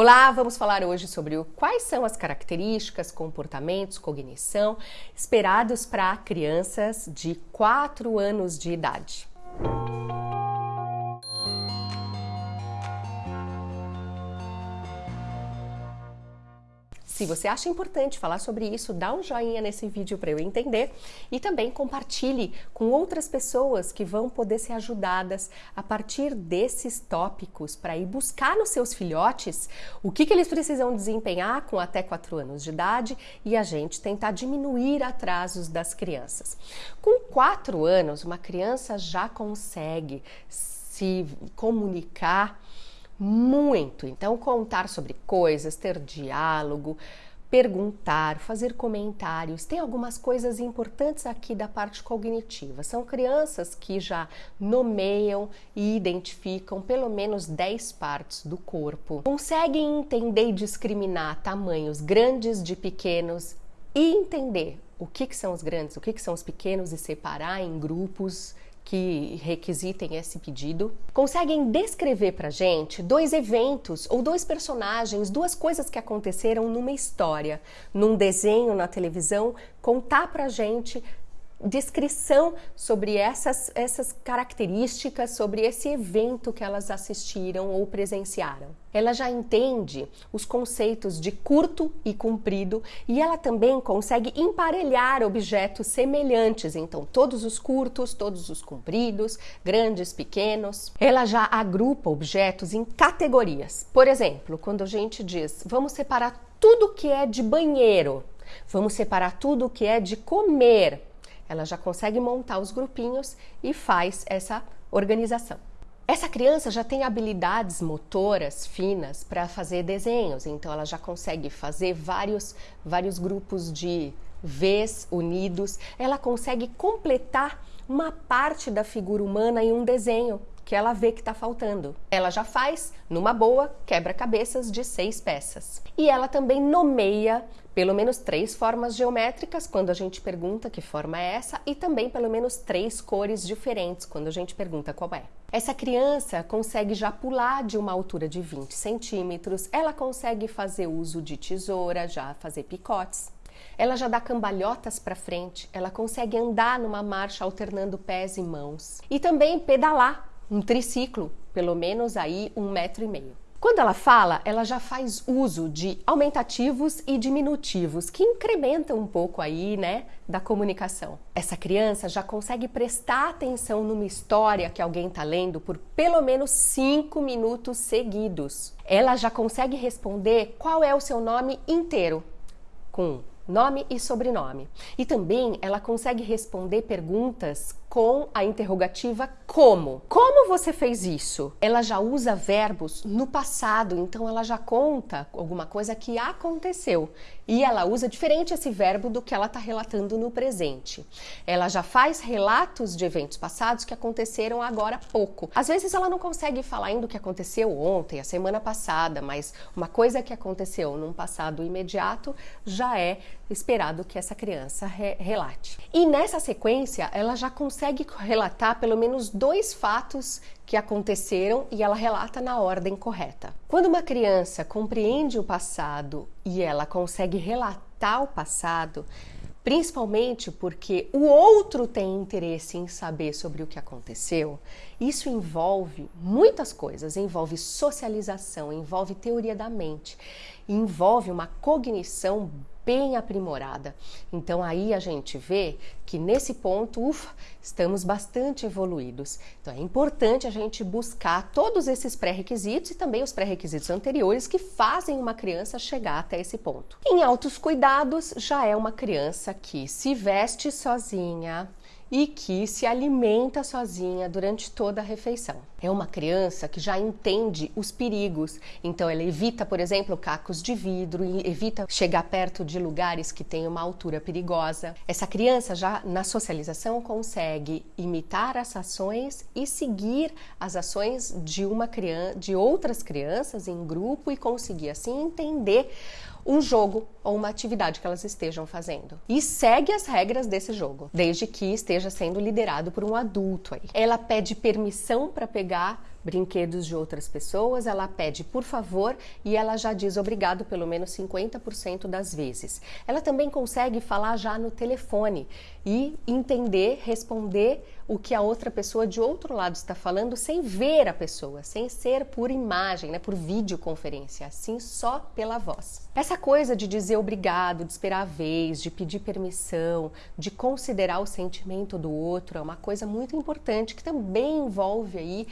Olá, vamos falar hoje sobre quais são as características, comportamentos, cognição esperados para crianças de 4 anos de idade. Se você acha importante falar sobre isso, dá um joinha nesse vídeo para eu entender e também compartilhe com outras pessoas que vão poder ser ajudadas a partir desses tópicos para ir buscar nos seus filhotes o que, que eles precisam desempenhar com até 4 anos de idade e a gente tentar diminuir atrasos das crianças. Com 4 anos, uma criança já consegue se comunicar muito. Então, contar sobre coisas, ter diálogo, perguntar, fazer comentários. Tem algumas coisas importantes aqui da parte cognitiva. São crianças que já nomeiam e identificam pelo menos 10 partes do corpo. Conseguem entender e discriminar tamanhos grandes de pequenos e entender o que, que são os grandes, o que, que são os pequenos e separar em grupos que requisitem esse pedido, conseguem descrever para gente dois eventos ou dois personagens, duas coisas que aconteceram numa história, num desenho na televisão, contar para gente descrição sobre essas, essas características, sobre esse evento que elas assistiram ou presenciaram. Ela já entende os conceitos de curto e comprido e ela também consegue emparelhar objetos semelhantes, então todos os curtos, todos os compridos, grandes, pequenos. Ela já agrupa objetos em categorias. Por exemplo, quando a gente diz, vamos separar tudo que é de banheiro, vamos separar tudo que é de comer, ela já consegue montar os grupinhos e faz essa organização. Essa criança já tem habilidades motoras finas para fazer desenhos, então ela já consegue fazer vários, vários grupos de Vs unidos. Ela consegue completar uma parte da figura humana em um desenho que ela vê que está faltando. Ela já faz, numa boa, quebra-cabeças de seis peças. E ela também nomeia pelo menos três formas geométricas quando a gente pergunta que forma é essa e também pelo menos três cores diferentes quando a gente pergunta qual é. Essa criança consegue já pular de uma altura de 20 centímetros, ela consegue fazer uso de tesoura, já fazer picotes. Ela já dá cambalhotas para frente, ela consegue andar numa marcha alternando pés e mãos e também pedalar um triciclo, pelo menos aí um metro e meio. Quando ela fala, ela já faz uso de aumentativos e diminutivos, que incrementam um pouco aí, né, da comunicação. Essa criança já consegue prestar atenção numa história que alguém está lendo por pelo menos cinco minutos seguidos. Ela já consegue responder qual é o seu nome inteiro, com nome e sobrenome. E também ela consegue responder perguntas com a interrogativa como. Como você fez isso? Ela já usa verbos no passado, então ela já conta alguma coisa que aconteceu. E ela usa diferente esse verbo do que ela está relatando no presente. Ela já faz relatos de eventos passados que aconteceram agora há pouco. Às vezes ela não consegue falar ainda o que aconteceu ontem, a semana passada, mas uma coisa que aconteceu num passado imediato já é esperado que essa criança re relate. E nessa sequência, ela já consegue relatar pelo menos dois fatos que aconteceram e ela relata na ordem correta. Quando uma criança compreende o passado e ela consegue relatar o passado, principalmente porque o outro tem interesse em saber sobre o que aconteceu, isso envolve muitas coisas, envolve socialização, envolve teoria da mente, envolve uma cognição bem aprimorada. Então aí a gente vê que nesse ponto, ufa, estamos bastante evoluídos. Então é importante a gente buscar todos esses pré-requisitos e também os pré-requisitos anteriores que fazem uma criança chegar até esse ponto. Em altos cuidados já é uma criança que se veste sozinha, e que se alimenta sozinha durante toda a refeição. É uma criança que já entende os perigos, então ela evita, por exemplo, cacos de vidro, evita chegar perto de lugares que têm uma altura perigosa. Essa criança já na socialização consegue imitar as ações e seguir as ações de uma criança, de outras crianças em grupo e conseguir assim entender um jogo ou uma atividade que elas estejam fazendo. E segue as regras desse jogo, desde que esteja sendo liderado por um adulto aí. Ela pede permissão para pegar brinquedos de outras pessoas, ela pede por favor e ela já diz obrigado pelo menos 50% das vezes. Ela também consegue falar já no telefone e entender, responder o que a outra pessoa de outro lado está falando sem ver a pessoa, sem ser por imagem, né, por videoconferência, assim só pela voz. Essa coisa de dizer obrigado, de esperar a vez, de pedir permissão, de considerar o sentimento do outro é uma coisa muito importante que também envolve aí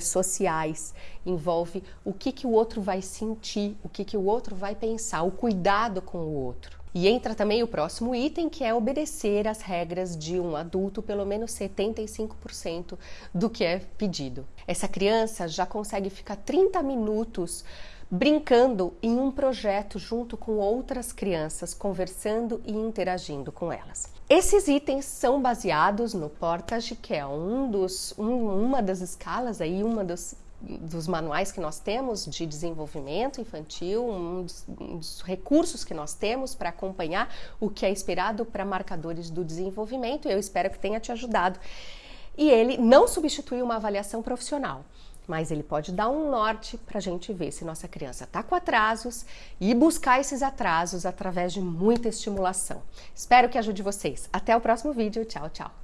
questões sociais, envolve o que, que o outro vai sentir, o que, que o outro vai pensar, o cuidado com o outro. E entra também o próximo item, que é obedecer às regras de um adulto, pelo menos 75% do que é pedido. Essa criança já consegue ficar 30 minutos brincando em um projeto junto com outras crianças, conversando e interagindo com elas. Esses itens são baseados no Portage, que é um dos, um, uma das escalas aí, uma dos dos manuais que nós temos de desenvolvimento infantil, um dos, um dos recursos que nós temos para acompanhar o que é esperado para marcadores do desenvolvimento. Eu espero que tenha te ajudado. E ele não substitui uma avaliação profissional mas ele pode dar um norte para a gente ver se nossa criança está com atrasos e buscar esses atrasos através de muita estimulação. Espero que ajude vocês. Até o próximo vídeo. Tchau, tchau.